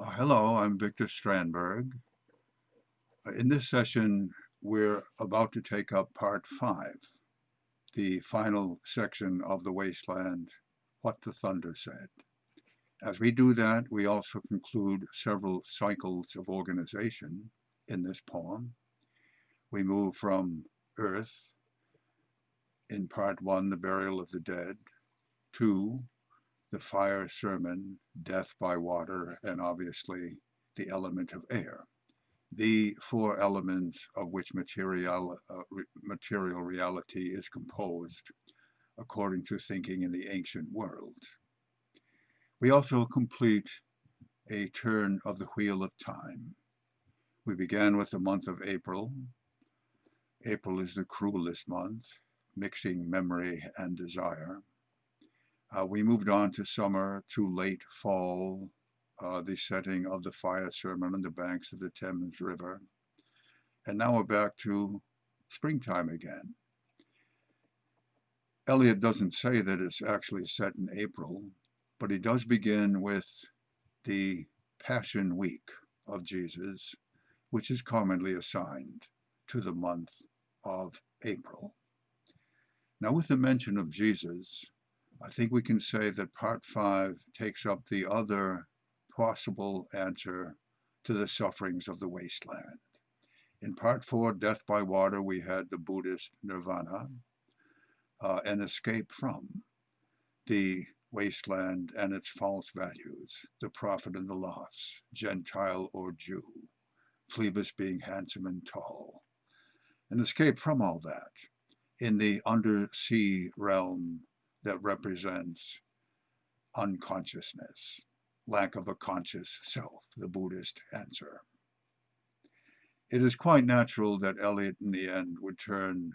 Uh, hello, I'm Victor Strandberg. Uh, in this session, we're about to take up part five, the final section of The Wasteland, What the Thunder Said. As we do that, we also conclude several cycles of organization in this poem. We move from Earth, in part one, the burial of the dead, to the fire sermon, death by water, and obviously the element of air. The four elements of which material, uh, re material reality is composed, according to thinking in the ancient world. We also complete a turn of the wheel of time. We began with the month of April. April is the cruelest month, mixing memory and desire. Uh, we moved on to summer, to late fall, uh, the setting of the fire sermon on the banks of the Thames River. And now we're back to springtime again. Eliot doesn't say that it's actually set in April, but he does begin with the Passion Week of Jesus, which is commonly assigned to the month of April. Now with the mention of Jesus, I think we can say that part five takes up the other possible answer to the sufferings of the wasteland. In part four, Death by Water, we had the Buddhist nirvana, uh, an escape from the wasteland and its false values, the profit and the loss, Gentile or Jew, Phlebas being handsome and tall. An escape from all that in the undersea realm that represents unconsciousness, lack of a conscious self, the Buddhist answer. It is quite natural that Eliot in the end would turn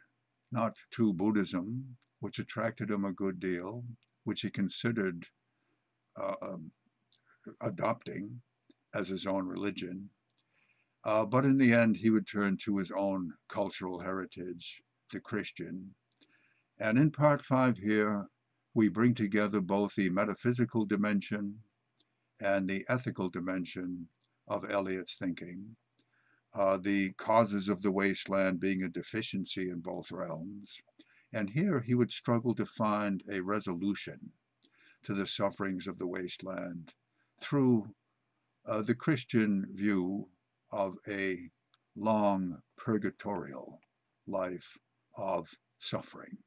not to Buddhism, which attracted him a good deal, which he considered uh, um, adopting as his own religion, uh, but in the end he would turn to his own cultural heritage, the Christian. And in part five here, we bring together both the metaphysical dimension and the ethical dimension of Eliot's thinking, uh, the causes of the wasteland being a deficiency in both realms. And here he would struggle to find a resolution to the sufferings of the wasteland through uh, the Christian view of a long purgatorial life of suffering.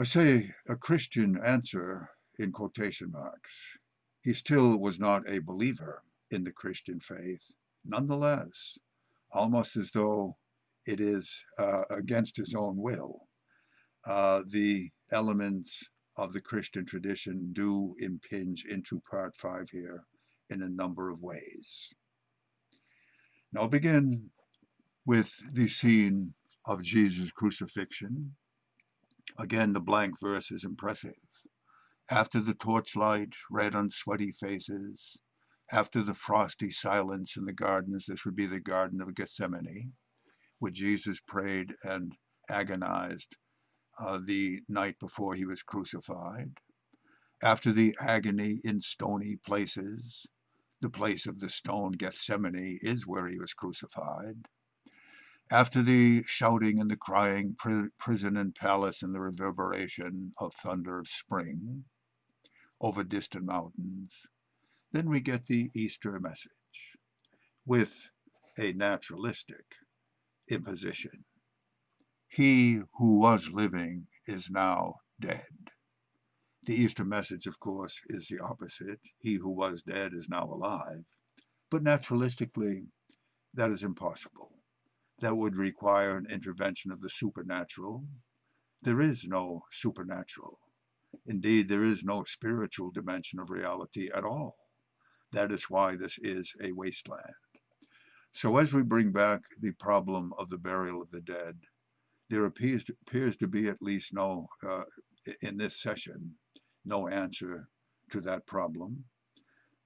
I say a Christian answer in quotation marks. He still was not a believer in the Christian faith. Nonetheless, almost as though it is uh, against his own will, uh, the elements of the Christian tradition do impinge into part five here in a number of ways. Now I'll begin with the scene of Jesus' crucifixion Again, the blank verse is impressive. After the torchlight, red on sweaty faces, after the frosty silence in the gardens, this would be the Garden of Gethsemane, where Jesus prayed and agonized uh, the night before he was crucified. After the agony in stony places, the place of the stone, Gethsemane, is where he was crucified. After the shouting and the crying, prison and palace and the reverberation of thunder of spring over distant mountains, then we get the Easter message with a naturalistic imposition. He who was living is now dead. The Easter message, of course, is the opposite. He who was dead is now alive. But naturalistically, that is impossible that would require an intervention of the supernatural. There is no supernatural. Indeed, there is no spiritual dimension of reality at all. That is why this is a wasteland. So as we bring back the problem of the burial of the dead, there appears to, appears to be at least no, uh, in this session, no answer to that problem.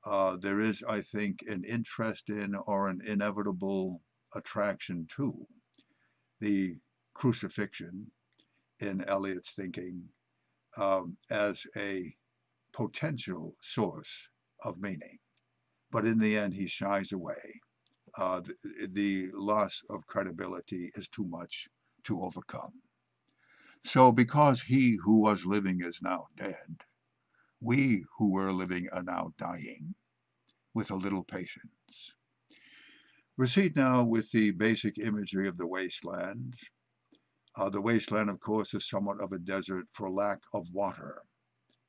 Uh, there is, I think, an interest in or an inevitable attraction to the crucifixion in Eliot's thinking um, as a potential source of meaning. But in the end, he shies away. Uh, the, the loss of credibility is too much to overcome. So because he who was living is now dead, we who were living are now dying with a little patience. Proceed now with the basic imagery of the wasteland. Uh, the wasteland, of course, is somewhat of a desert for lack of water.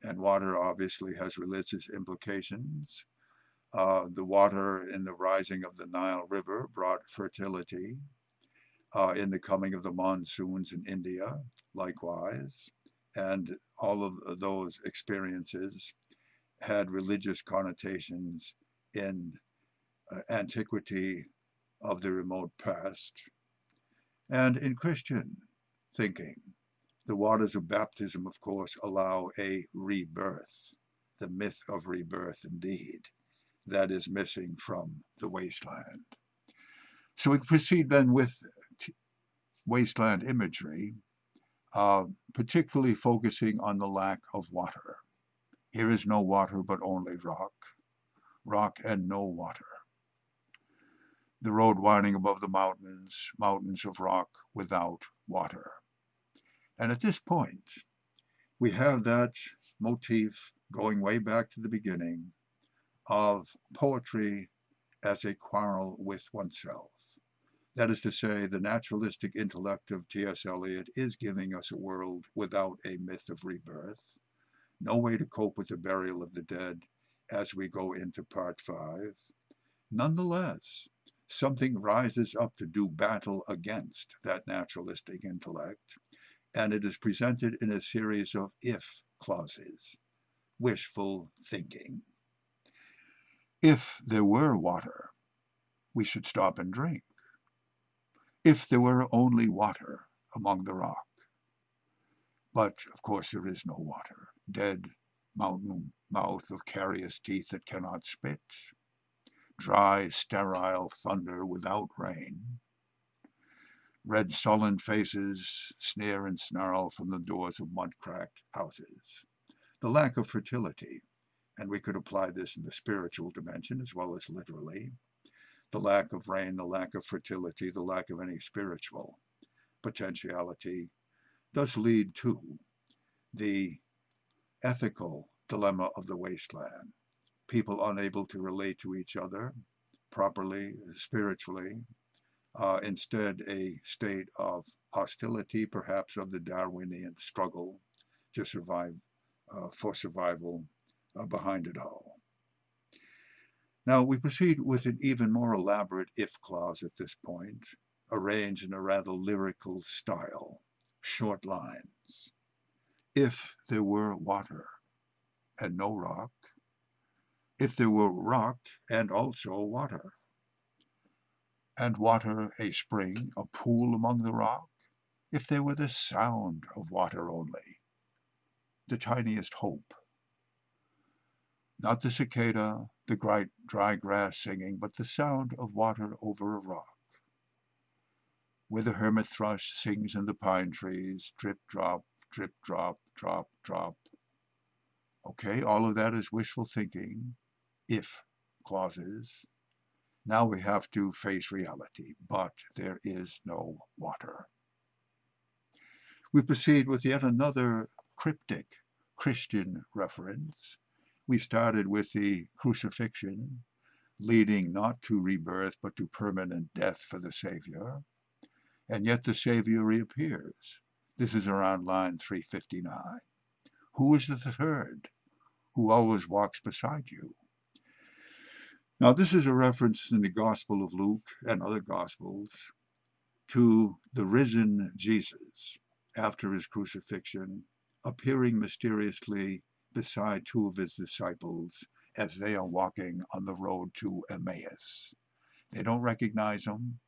And water obviously has religious implications. Uh, the water in the rising of the Nile River brought fertility. Uh, in the coming of the monsoons in India, likewise. And all of those experiences had religious connotations in uh, antiquity of the remote past. And in Christian thinking, the waters of baptism, of course, allow a rebirth, the myth of rebirth indeed, that is missing from the wasteland. So we proceed then with wasteland imagery, uh, particularly focusing on the lack of water. Here is no water, but only rock, rock and no water. The road winding above the mountains, mountains of rock without water. And at this point, we have that motif going way back to the beginning of poetry as a quarrel with oneself. That is to say, the naturalistic intellect of T.S. Eliot is giving us a world without a myth of rebirth, no way to cope with the burial of the dead as we go into part five. Nonetheless, something rises up to do battle against that naturalistic intellect and it is presented in a series of if clauses, wishful thinking. If there were water, we should stop and drink. If there were only water among the rock. But, of course, there is no water. Dead mountain mouth of carious teeth that cannot spit. Dry, sterile thunder without rain Red sullen faces sneer and snarl from the doors of mud-cracked houses. The lack of fertility, and we could apply this in the spiritual dimension as well as literally, the lack of rain, the lack of fertility, the lack of any spiritual potentiality does lead to the ethical dilemma of the wasteland. People unable to relate to each other properly, spiritually, uh, instead a state of hostility, perhaps of the Darwinian struggle to survive, uh, for survival uh, behind it all. Now we proceed with an even more elaborate if clause at this point, arranged in a rather lyrical style, short lines. If there were water and no rock, if there were rock and also water, and water a spring, a pool among the rock, if there were the sound of water only, the tiniest hope. Not the cicada, the bright dry grass singing, but the sound of water over a rock. Where the hermit thrush sings in the pine trees, drip, drop, drip, drop, drop, drop. Okay, all of that is wishful thinking, if clauses. Now we have to face reality, but there is no water. We proceed with yet another cryptic Christian reference. We started with the crucifixion, leading not to rebirth, but to permanent death for the Savior. And yet the Savior reappears. This is around line 359. Who is the third who always walks beside you? Now, this is a reference in the Gospel of Luke and other Gospels to the risen Jesus after his crucifixion, appearing mysteriously beside two of his disciples as they are walking on the road to Emmaus. They don't recognize him.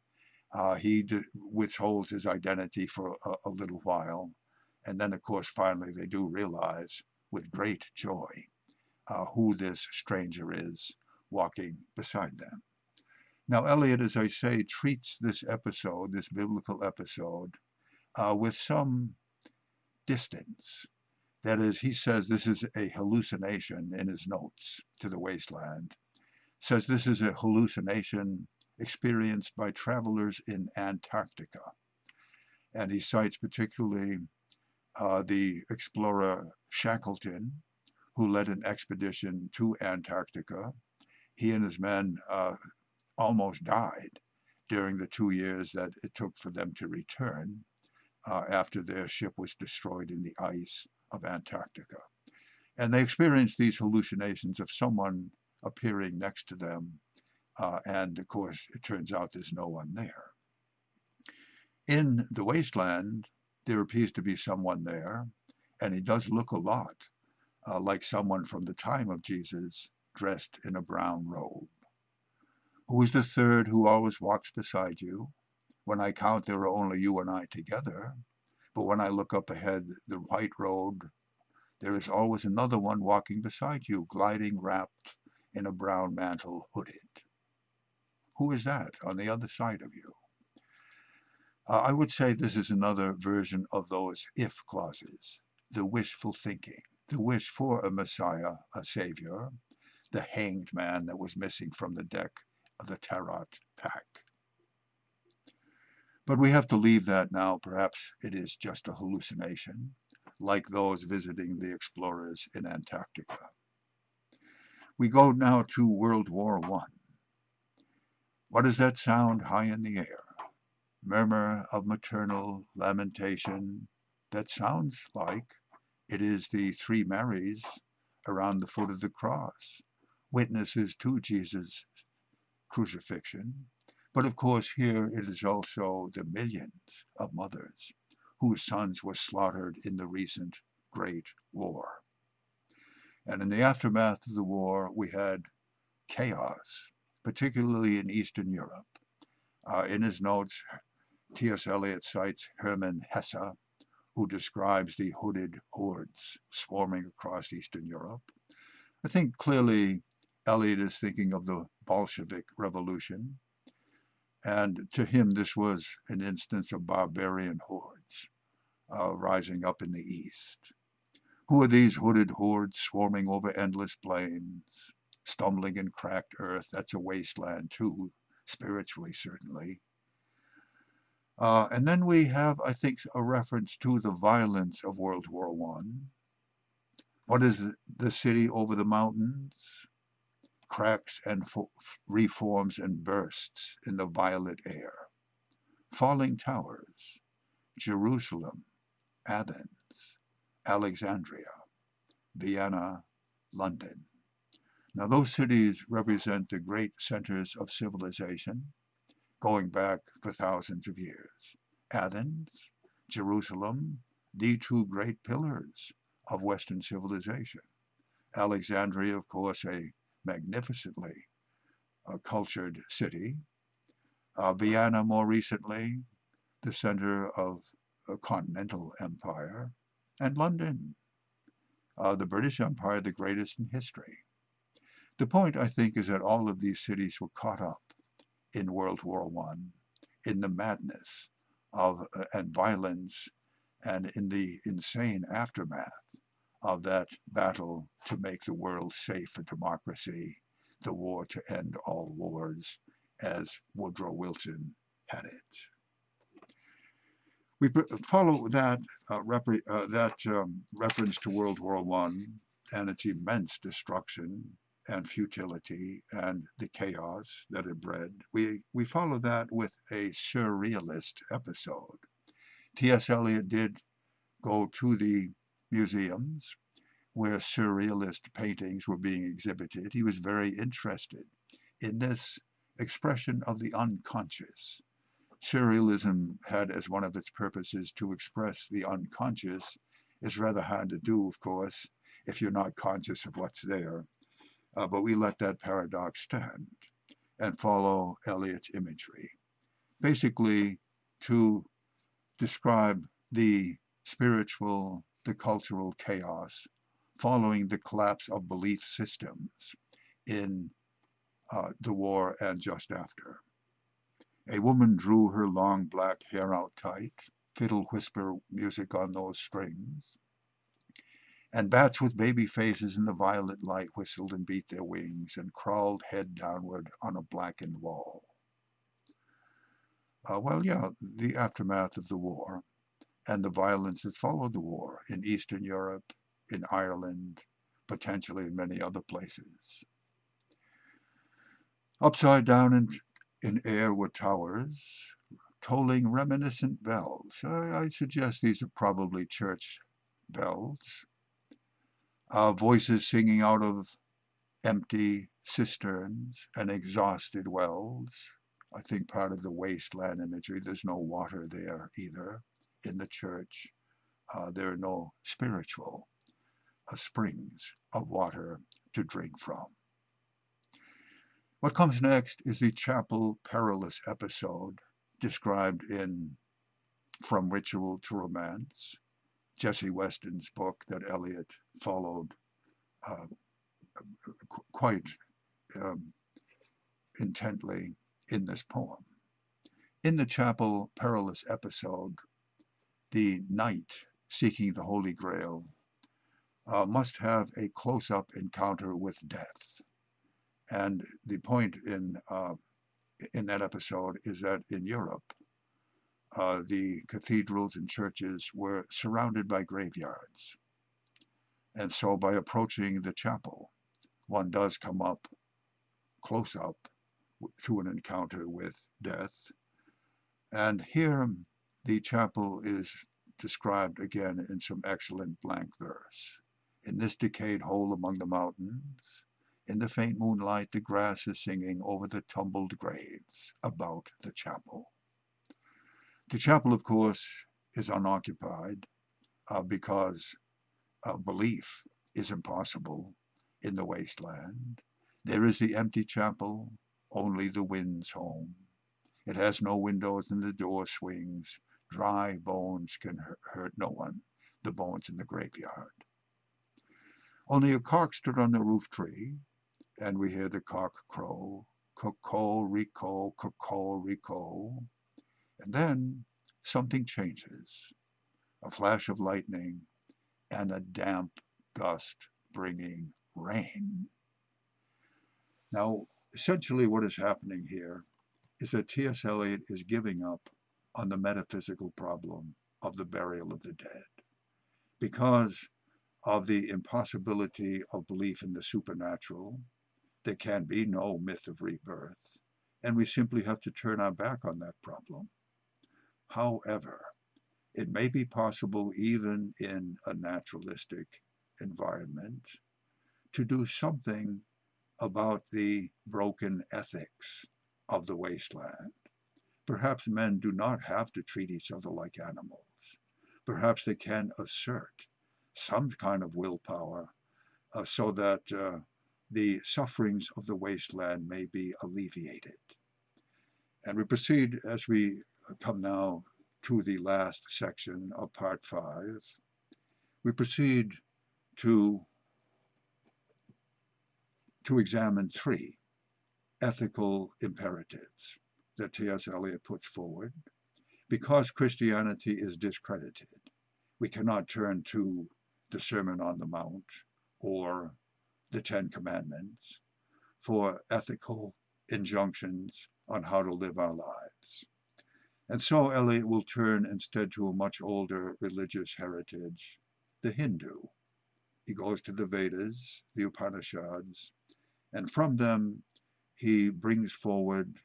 Uh, he withholds his identity for a, a little while. And then, of course, finally they do realize with great joy uh, who this stranger is walking beside them. Now, Eliot, as I say, treats this episode, this biblical episode, uh, with some distance. That is, he says this is a hallucination in his notes to the wasteland. Says this is a hallucination experienced by travelers in Antarctica. And he cites particularly uh, the explorer Shackleton, who led an expedition to Antarctica. He and his men uh, almost died during the two years that it took for them to return uh, after their ship was destroyed in the ice of Antarctica. And they experienced these hallucinations of someone appearing next to them. Uh, and of course, it turns out there's no one there. In the wasteland, there appears to be someone there, and he does look a lot uh, like someone from the time of Jesus dressed in a brown robe. Who is the third who always walks beside you? When I count, there are only you and I together. But when I look up ahead, the white road, there is always another one walking beside you, gliding wrapped in a brown mantle, hooded. Who is that on the other side of you? Uh, I would say this is another version of those if clauses, the wishful thinking, the wish for a Messiah, a Savior, the hanged man that was missing from the deck of the Tarot pack. But we have to leave that now. Perhaps it is just a hallucination, like those visiting the explorers in Antarctica. We go now to World War I. What does that sound high in the air? Murmur of maternal lamentation that sounds like it is the three Marys around the foot of the cross, witnesses to Jesus' crucifixion. But of course, here it is also the millions of mothers whose sons were slaughtered in the recent Great War. And in the aftermath of the war, we had chaos, particularly in Eastern Europe. Uh, in his notes, T.S. Eliot cites Hermann Hesse, who describes the hooded hordes swarming across Eastern Europe. I think clearly Eliot is thinking of the Bolshevik Revolution, and to him this was an instance of barbarian hordes uh, rising up in the east. Who are these hooded hordes swarming over endless plains, stumbling in cracked earth? That's a wasteland too, spiritually certainly. Uh, and then we have, I think, a reference to the violence of World War One. What is the city over the mountains? Cracks and reforms and bursts in the violet air. Falling towers, Jerusalem, Athens, Alexandria, Vienna, London. Now those cities represent the great centers of civilization going back for thousands of years. Athens, Jerusalem, the two great pillars of Western civilization. Alexandria, of course, a magnificently uh, cultured city. Uh, Vienna, more recently, the center of a continental empire, and London, uh, the British Empire, the greatest in history. The point, I think, is that all of these cities were caught up in World War I, in the madness of uh, and violence, and in the insane aftermath of that battle to make the world safe for democracy, the war to end all wars, as Woodrow Wilson had it. We follow that, uh, uh, that um, reference to World War I and its immense destruction and futility and the chaos that it bred. We, we follow that with a surrealist episode. T.S. Eliot did go to the museums where surrealist paintings were being exhibited. He was very interested in this expression of the unconscious. Surrealism had as one of its purposes to express the unconscious. It's rather hard to do, of course, if you're not conscious of what's there. Uh, but we let that paradox stand and follow Eliot's imagery. Basically, to describe the spiritual the cultural chaos following the collapse of belief systems in uh, the war and just after. A woman drew her long black hair out tight, fiddle whisper music on those strings. and bats with baby faces in the violet light whistled and beat their wings and crawled head downward on a blackened wall. Uh, well, yeah, the aftermath of the war and the violence that followed the war in Eastern Europe, in Ireland, potentially in many other places. Upside down in, in air were towers, tolling reminiscent bells. I, I suggest these are probably church bells. Uh, voices singing out of empty cisterns and exhausted wells. I think part of the wasteland imagery, there's no water there either in the church. Uh, there are no spiritual uh, springs of water to drink from. What comes next is the chapel perilous episode described in From Ritual to Romance, Jessie Weston's book that Eliot followed uh, quite um, intently in this poem. In the chapel perilous episode, the knight seeking the Holy Grail uh, must have a close-up encounter with death. And the point in, uh, in that episode is that in Europe, uh, the cathedrals and churches were surrounded by graveyards. And so by approaching the chapel, one does come up close up to an encounter with death. And here the chapel is described again in some excellent blank verse. In this decayed hole among the mountains, in the faint moonlight, the grass is singing over the tumbled graves about the chapel. The chapel, of course, is unoccupied uh, because uh, belief is impossible in the wasteland. There is the empty chapel, only the wind's home. It has no windows and the door swings. Dry bones can hurt no one, the bones in the graveyard. Only a cock stood on the roof tree, and we hear the cock crow, cocorico, cocorico. And then something changes. A flash of lightning and a damp gust bringing rain. Now, essentially what is happening here is that T.S. Eliot is giving up on the metaphysical problem of the burial of the dead because of the impossibility of belief in the supernatural. There can be no myth of rebirth, and we simply have to turn our back on that problem. However, it may be possible even in a naturalistic environment to do something about the broken ethics of the wasteland. Perhaps men do not have to treat each other like animals. Perhaps they can assert some kind of willpower uh, so that uh, the sufferings of the wasteland may be alleviated. And we proceed as we come now to the last section of part five. We proceed to to examine three ethical imperatives that T.S. Eliot puts forward. Because Christianity is discredited, we cannot turn to the Sermon on the Mount or the Ten Commandments for ethical injunctions on how to live our lives. And so Eliot will turn instead to a much older religious heritage, the Hindu. He goes to the Vedas, the Upanishads, and from them, he brings forward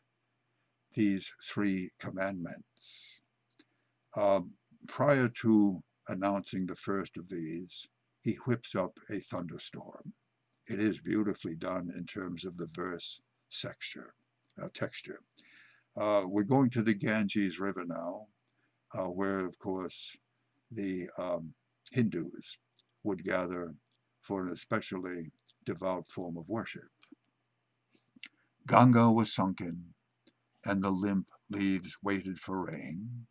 these three commandments. Uh, prior to announcing the first of these, he whips up a thunderstorm. It is beautifully done in terms of the verse texture. Uh, texture. Uh, we're going to the Ganges River now, uh, where, of course, the um, Hindus would gather for an especially devout form of worship. Ganga was sunken, and the limp leaves waited for rain,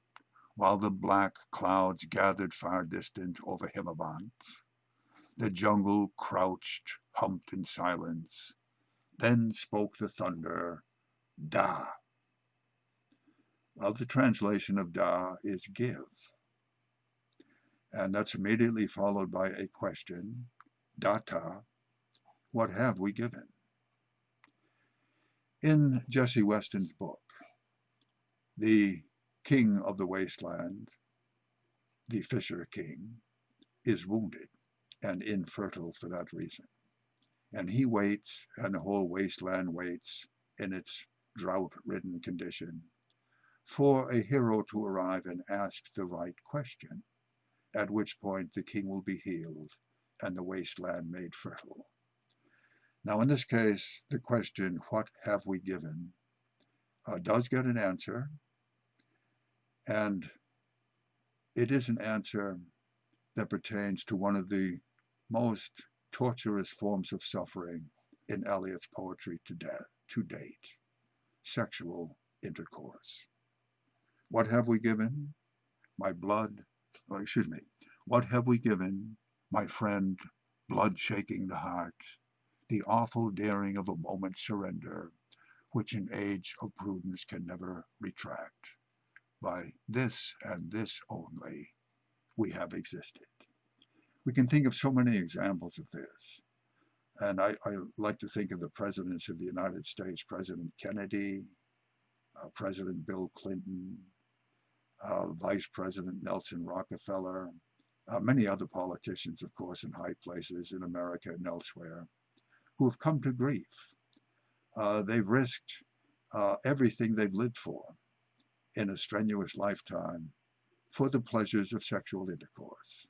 while the black clouds gathered far distant over Himavant. The jungle crouched, humped in silence. Then spoke the thunder, Da. Well, the translation of Da is give. And that's immediately followed by a question, Datta, what have we given? In Jessie Weston's book, the king of the wasteland, the Fisher King, is wounded and infertile for that reason. And he waits, and the whole wasteland waits in its drought-ridden condition for a hero to arrive and ask the right question, at which point the king will be healed and the wasteland made fertile. Now, in this case, the question, what have we given, uh, does get an answer, and it is an answer that pertains to one of the most torturous forms of suffering in Eliot's poetry to, to date, sexual intercourse. What have we given? My blood, oh, excuse me, what have we given, my friend, blood shaking the heart, the awful daring of a moment's surrender, which an age of prudence can never retract. By this and this only we have existed. We can think of so many examples of this. And I, I like to think of the presidents of the United States, President Kennedy, uh, President Bill Clinton, uh, Vice President Nelson Rockefeller, uh, many other politicians, of course, in high places in America and elsewhere, who have come to grief. Uh, they've risked uh, everything they've lived for in a strenuous lifetime for the pleasures of sexual intercourse.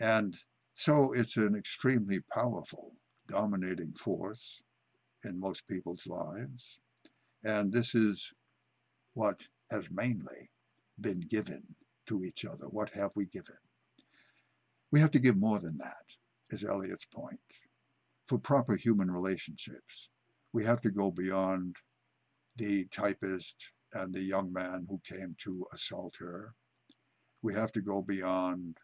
And so it's an extremely powerful, dominating force in most people's lives. And this is what has mainly been given to each other. What have we given? We have to give more than that, is Eliot's point. For proper human relationships, we have to go beyond the typist and the young man who came to assault her. We have to go beyond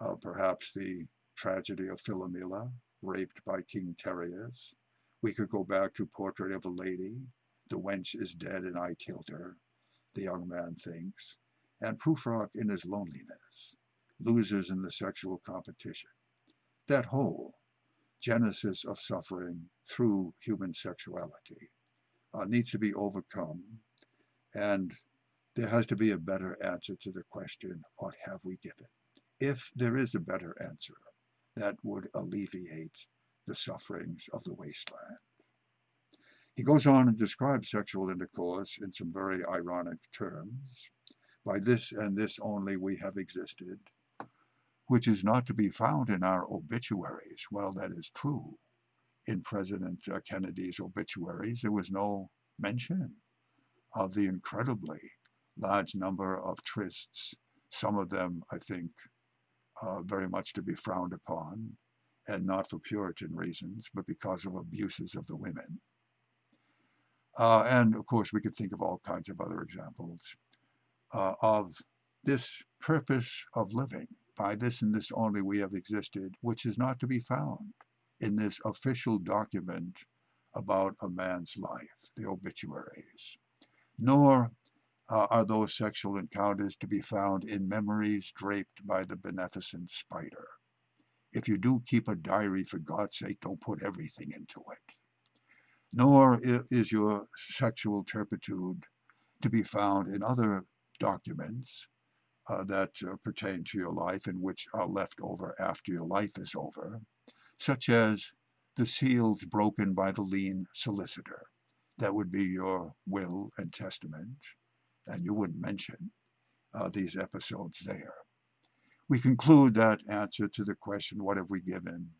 uh, perhaps the tragedy of Philomela, raped by King Tereus. We could go back to Portrait of a Lady, the wench is dead and I killed her, the young man thinks, and Prufrock in his loneliness, losers in the sexual competition. That whole genesis of suffering through human sexuality uh, needs to be overcome, and there has to be a better answer to the question, what have we given? If there is a better answer, that would alleviate the sufferings of the wasteland. He goes on and describes sexual intercourse in some very ironic terms. By this and this only we have existed, which is not to be found in our obituaries. Well, that is true. In President uh, Kennedy's obituaries, there was no mention of the incredibly large number of trysts, some of them, I think, uh, very much to be frowned upon, and not for Puritan reasons, but because of abuses of the women. Uh, and of course, we could think of all kinds of other examples uh, of this purpose of living. By this and this only we have existed, which is not to be found in this official document about a man's life, the obituaries. Nor uh, are those sexual encounters to be found in memories draped by the beneficent spider. If you do keep a diary, for God's sake, don't put everything into it. Nor is your sexual turpitude to be found in other documents uh, that uh, pertain to your life and which are left over after your life is over, such as the seals broken by the lean solicitor. That would be your will and testament, and you wouldn't mention uh, these episodes there. We conclude that answer to the question, what have we given,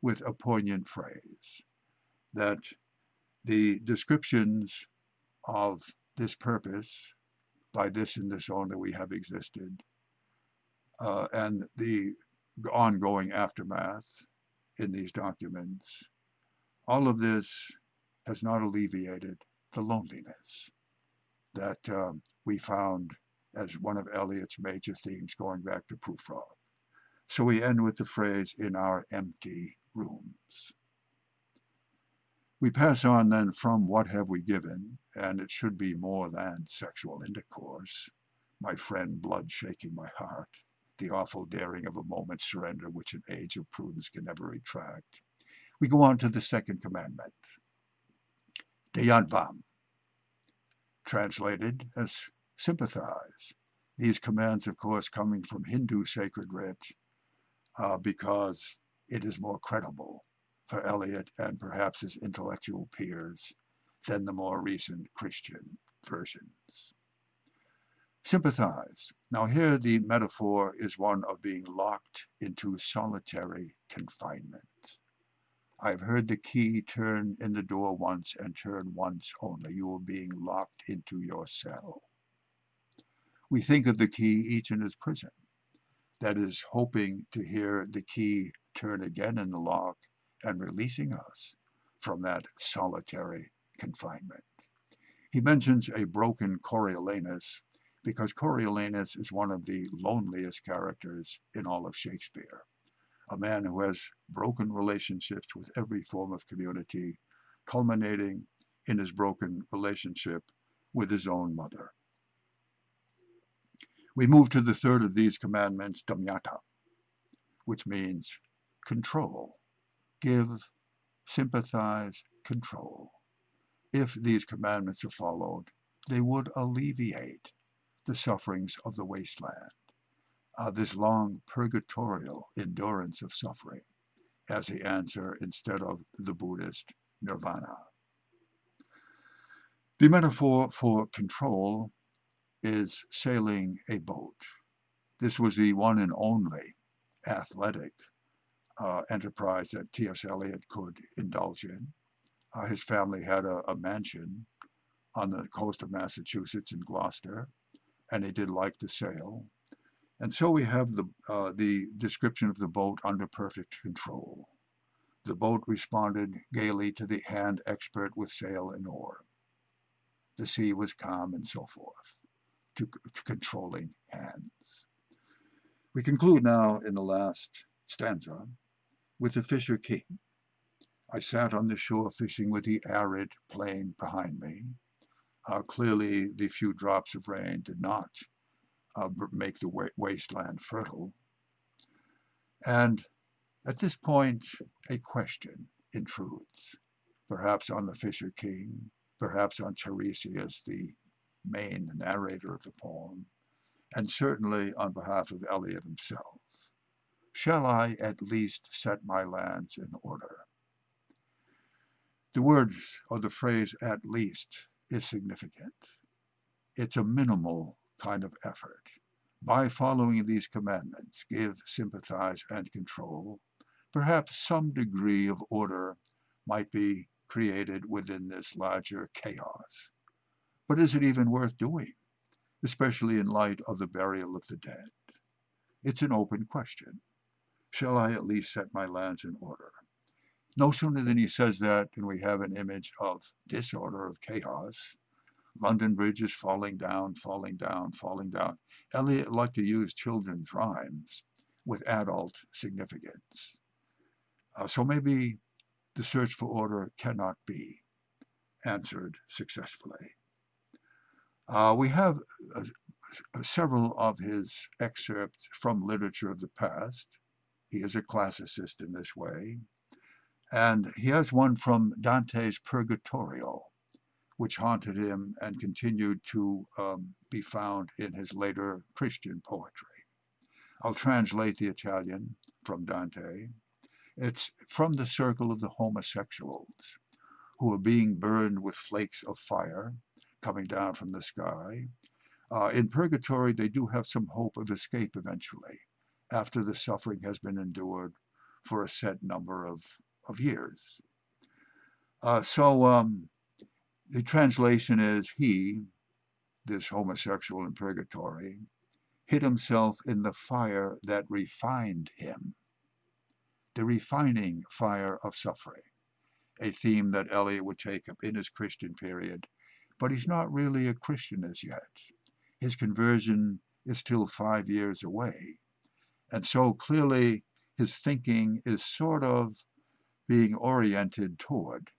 with a poignant phrase, that the descriptions of this purpose, by this and this only we have existed, uh, and the ongoing aftermath in these documents, all of this has not alleviated the loneliness that um, we found as one of Eliot's major themes going back to Prufrock. So we end with the phrase, in our empty rooms. We pass on then from what have we given, and it should be more than sexual intercourse, my friend blood shaking my heart, the awful daring of a moment's surrender which an age of prudence can never retract. We go on to the second commandment. Dayadhvam, translated as sympathize. These commands, of course, coming from Hindu sacred writ uh, because it is more credible for Eliot and perhaps his intellectual peers than the more recent Christian versions. Sympathize. Now here the metaphor is one of being locked into solitary confinement. I've heard the key turn in the door once and turn once only. You are being locked into your cell. We think of the key each in his prison. That is hoping to hear the key turn again in the lock and releasing us from that solitary confinement. He mentions a broken Coriolanus because Coriolanus is one of the loneliest characters in all of Shakespeare a man who has broken relationships with every form of community, culminating in his broken relationship with his own mother. We move to the third of these commandments, Damyata, which means control, give, sympathize, control. If these commandments are followed, they would alleviate the sufferings of the wasteland uh, this long purgatorial endurance of suffering as the answer instead of the Buddhist nirvana. The metaphor for control is sailing a boat. This was the one and only athletic uh, enterprise that T.S. Eliot could indulge in. Uh, his family had a, a mansion on the coast of Massachusetts in Gloucester, and he did like to sail. And so we have the, uh, the description of the boat under perfect control. The boat responded gaily to the hand expert with sail and oar. The sea was calm and so forth, to, to controlling hands. We conclude now in the last stanza with the Fisher King. I sat on the shore fishing with the arid plain behind me. Uh, clearly, the few drops of rain did not uh, make the wa wasteland fertile. And at this point, a question intrudes, perhaps on the Fisher King, perhaps on Tiresias, the main narrator of the poem, and certainly on behalf of Eliot himself. Shall I at least set my lands in order? The words or the phrase at least is significant. It's a minimal kind of effort. By following these commandments, give, sympathize, and control, perhaps some degree of order might be created within this larger chaos. But is it even worth doing, especially in light of the burial of the dead? It's an open question. Shall I at least set my lands in order? No sooner than he says that, than we have an image of disorder, of chaos, London Bridge is falling down, falling down, falling down. Eliot liked to use children's rhymes with adult significance. Uh, so maybe the search for order cannot be answered successfully. Uh, we have uh, several of his excerpts from literature of the past. He is a classicist in this way. And he has one from Dante's Purgatorio, which haunted him and continued to um, be found in his later Christian poetry. I'll translate the Italian from Dante. It's from the circle of the homosexuals who are being burned with flakes of fire coming down from the sky. Uh, in purgatory, they do have some hope of escape eventually after the suffering has been endured for a set number of, of years. Uh, so um, the translation is he, this homosexual in purgatory, hid himself in the fire that refined him. The refining fire of suffering, a theme that Eliot would take up in his Christian period, but he's not really a Christian as yet. His conversion is still five years away. And so clearly his thinking is sort of being oriented toward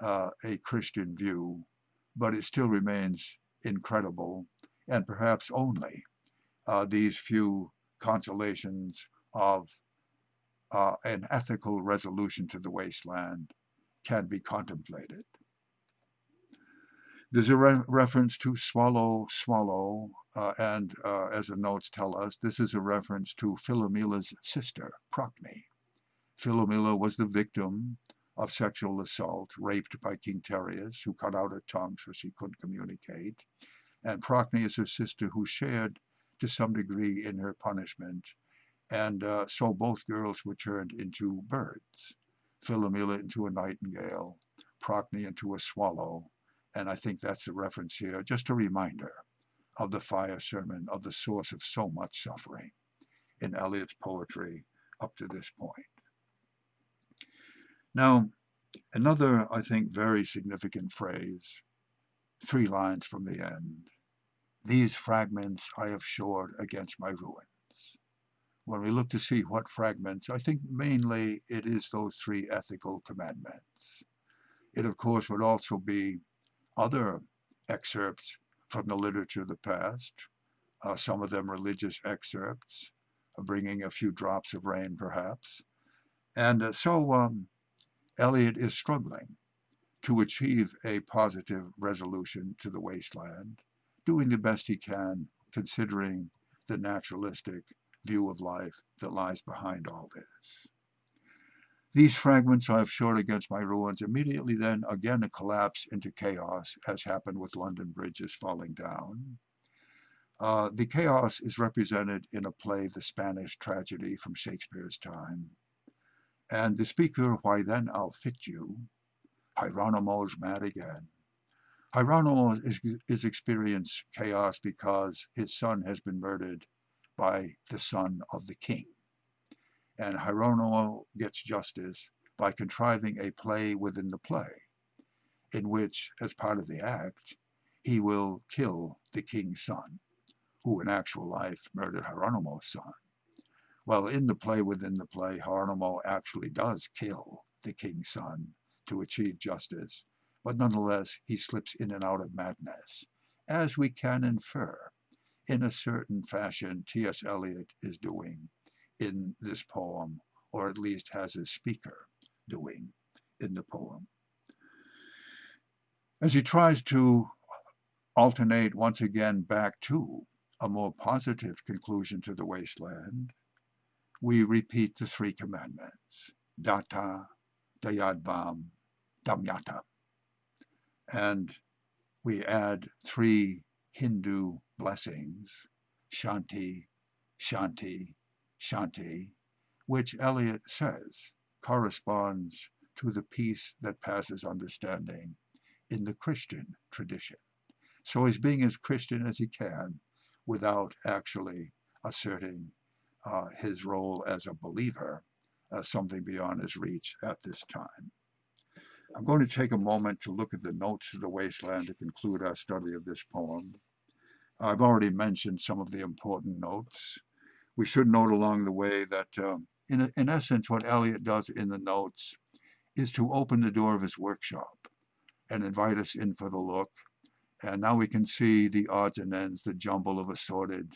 uh, a Christian view, but it still remains incredible, and perhaps only uh, these few consolations of uh, an ethical resolution to the wasteland can be contemplated. There's a re reference to swallow, swallow, uh, and uh, as the notes tell us, this is a reference to Philomela's sister, Procne. Philomela was the victim of sexual assault, raped by King Tereus, who cut out her tongue so she couldn't communicate. And Procne is her sister who shared to some degree in her punishment. And uh, so both girls were turned into birds. Philomela into a nightingale, Procne into a swallow, and I think that's the reference here, just a reminder of the fire sermon, of the source of so much suffering in Eliot's poetry up to this point. Now, another, I think, very significant phrase, three lines from the end. These fragments I have shored against my ruins. When we look to see what fragments, I think mainly it is those three ethical commandments. It, of course, would also be other excerpts from the literature of the past, uh, some of them religious excerpts, uh, bringing a few drops of rain perhaps. And uh, so um, Eliot is struggling to achieve a positive resolution to the wasteland, doing the best he can considering the naturalistic view of life that lies behind all this. These fragments I have shored against my ruins. Immediately then, again, a collapse into chaos, as happened with London bridges falling down. Uh, the chaos is represented in a play, The Spanish Tragedy from Shakespeare's time. And the speaker, why then I'll fit you, Hieronymo's mad again. Hieronymo is, is experiencing chaos because his son has been murdered by the son of the king and Hieronymo gets justice by contriving a play within the play, in which, as part of the act, he will kill the king's son, who in actual life murdered Hieronymo's son. Well, in the play within the play, Hieronymo actually does kill the king's son to achieve justice, but nonetheless he slips in and out of madness, as we can infer in a certain fashion T.S. Eliot is doing in this poem, or at least has a speaker doing in the poem. As he tries to alternate once again back to a more positive conclusion to the wasteland, we repeat the three commandments, datta, dayadhvam, damyata. And we add three Hindu blessings, shanti, shanti, Shanti, which Eliot says corresponds to the peace that passes understanding in the Christian tradition. So he's being as Christian as he can without actually asserting uh, his role as a believer as something beyond his reach at this time. I'm going to take a moment to look at the notes of the wasteland to conclude our study of this poem. I've already mentioned some of the important notes we should note along the way that, um, in, in essence, what Eliot does in the notes is to open the door of his workshop and invite us in for the look. And now we can see the odds and ends, the jumble of assorted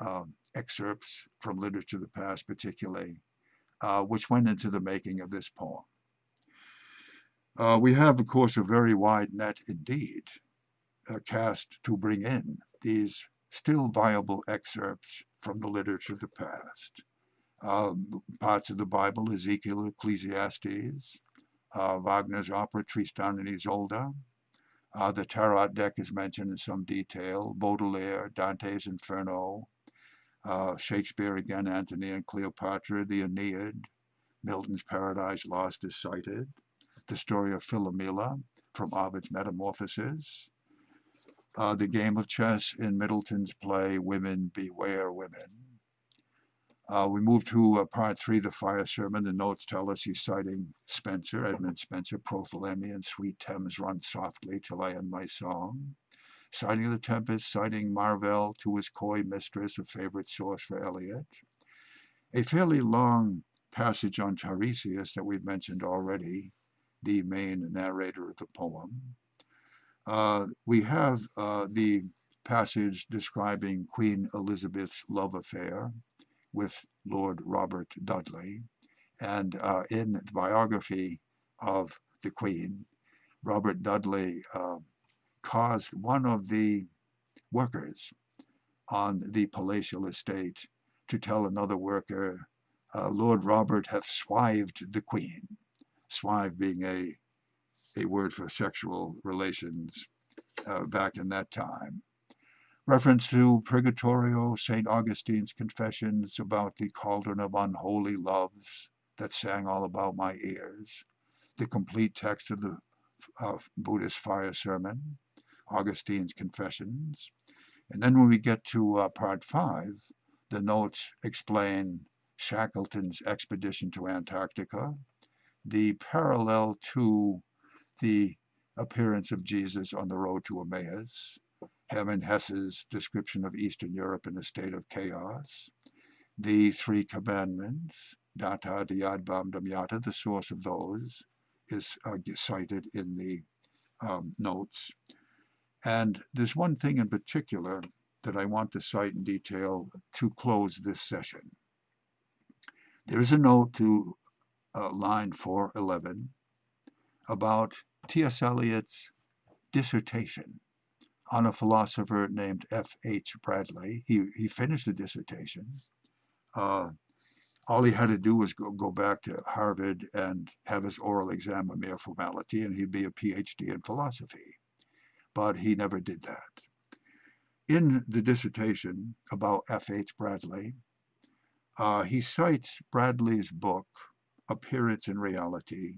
uh, excerpts from literature of the past particularly, uh, which went into the making of this poem. Uh, we have, of course, a very wide net indeed uh, cast to bring in these still viable excerpts from the literature of the past. Um, parts of the Bible, Ezekiel, Ecclesiastes, uh, Wagner's opera Tristan and Isolde. Uh, the Tarot deck is mentioned in some detail. Baudelaire, Dante's Inferno, uh, Shakespeare again, Antony and Cleopatra, the Aeneid, Milton's Paradise Lost is cited. The story of Philomela from Ovid's Metamorphoses, uh, the game of chess in Middleton's play Women Beware Women. Uh, we move to uh, part three, the fire sermon. The notes tell us he's citing Spenser, Edmund Spenser, Prothalamion, Sweet Thames Run Softly Till I End My Song. Citing the Tempest, citing Marvell to his coy mistress, a favorite source for Eliot. A fairly long passage on Tiresias that we've mentioned already, the main narrator of the poem. Uh, we have uh, the passage describing Queen Elizabeth's love affair with Lord Robert Dudley. And uh, in the biography of the Queen, Robert Dudley uh, caused one of the workers on the palatial estate to tell another worker, uh, Lord Robert hath swived the Queen. Swive being a, a word for sexual relations uh, back in that time. Reference to Purgatorio, St. Augustine's Confessions about the cauldron of unholy loves that sang all about my ears. The complete text of the Buddhist fire sermon, Augustine's Confessions. And then when we get to uh, part five, the notes explain Shackleton's expedition to Antarctica, the parallel to the appearance of Jesus on the road to Emmaus, Hermann Hesse's description of Eastern Europe in a state of chaos, the Three Commandments, Datta Dayadhvam Damyata, the source of those, is uh, cited in the um, notes. And there's one thing in particular that I want to cite in detail to close this session. There is a note to uh, line 411 about T.S. Eliot's dissertation on a philosopher named F.H. Bradley. He, he finished the dissertation. Uh, all he had to do was go, go back to Harvard and have his oral exam a mere formality, and he'd be a PhD in philosophy. But he never did that. In the dissertation about F.H. Bradley, uh, he cites Bradley's book, Appearance and Reality,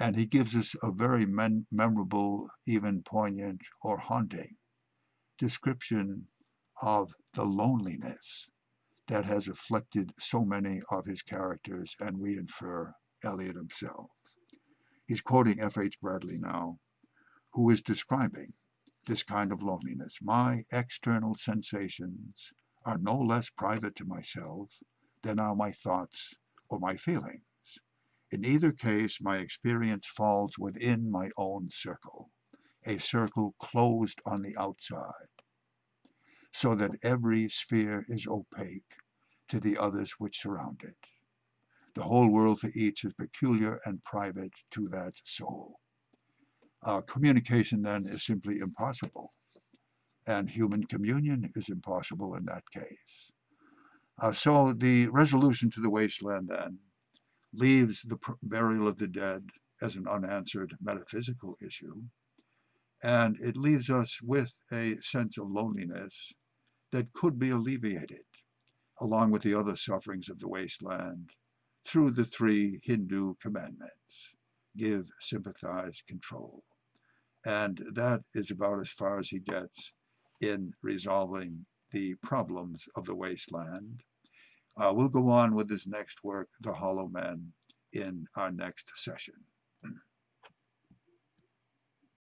and he gives us a very memorable, even poignant or haunting description of the loneliness that has afflicted so many of his characters, and we infer Eliot himself. He's quoting F.H. Bradley now, who is describing this kind of loneliness. My external sensations are no less private to myself than are my thoughts or my feelings. In either case, my experience falls within my own circle, a circle closed on the outside, so that every sphere is opaque to the others which surround it. The whole world for each is peculiar and private to that soul. Uh, communication then is simply impossible, and human communion is impossible in that case. Uh, so the resolution to the wasteland then leaves the burial of the dead as an unanswered metaphysical issue, and it leaves us with a sense of loneliness that could be alleviated, along with the other sufferings of the wasteland, through the three Hindu commandments give, sympathize, control. And that is about as far as he gets in resolving the problems of the wasteland. Uh, we'll go on with his next work, The Hollow Men, in our next session.